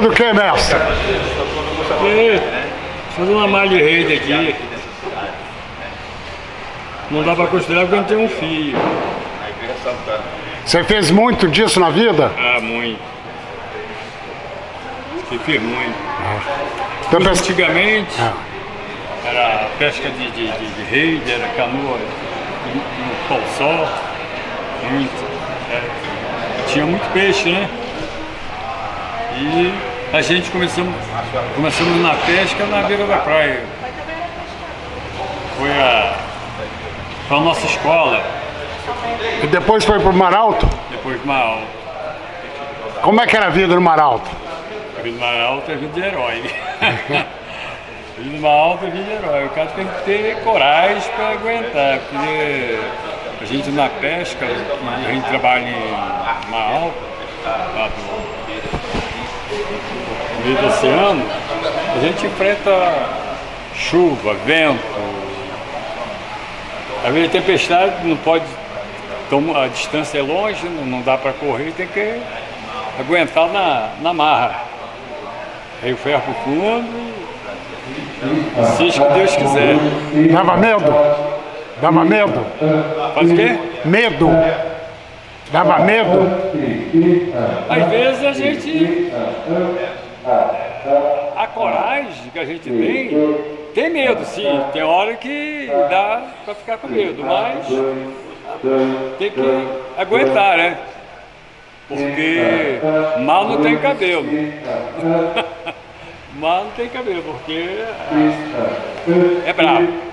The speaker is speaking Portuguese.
do que, mestre? Porque fazer uma malha de rede aqui. Não dá pra costurar porque não tem um fio. Você fez muito disso na vida? Ah, muito. Fiz muito. Então, Antigamente Ah. era pesca de, de, de, de rede, era canoa no, no pau só. Muito. É, tinha muito peixe, né? E a gente começamos, começamos na pesca na beira da praia. Foi a, foi a nossa escola, E depois foi pro Mar Alto? depois de Mal. Como é que era a vida no Mar Alto? A vida mais alta é vida de herói. a vida mais alta é vida de herói. O cara tem que ter coragem para aguentar, porque a gente na pesca, a gente trabalha em mar alto, lá do no meio do oceano, a gente enfrenta chuva, vento, às vezes tempestade não pode, então a distância é longe, não não dá para correr, tem que aguentar na, na marra. Aí o ferro pro fundo, seja o que Deus quiser. Dava medo? Dava medo? Faz o quê? Medo? Dava medo? Às vezes a gente. A coragem que a gente tem, tem medo sim. Tem hora que dá para ficar com medo, mas tem que aguentar, né? Porque mal não tem cabelo. Mal não tem cabelo, porque é brabo.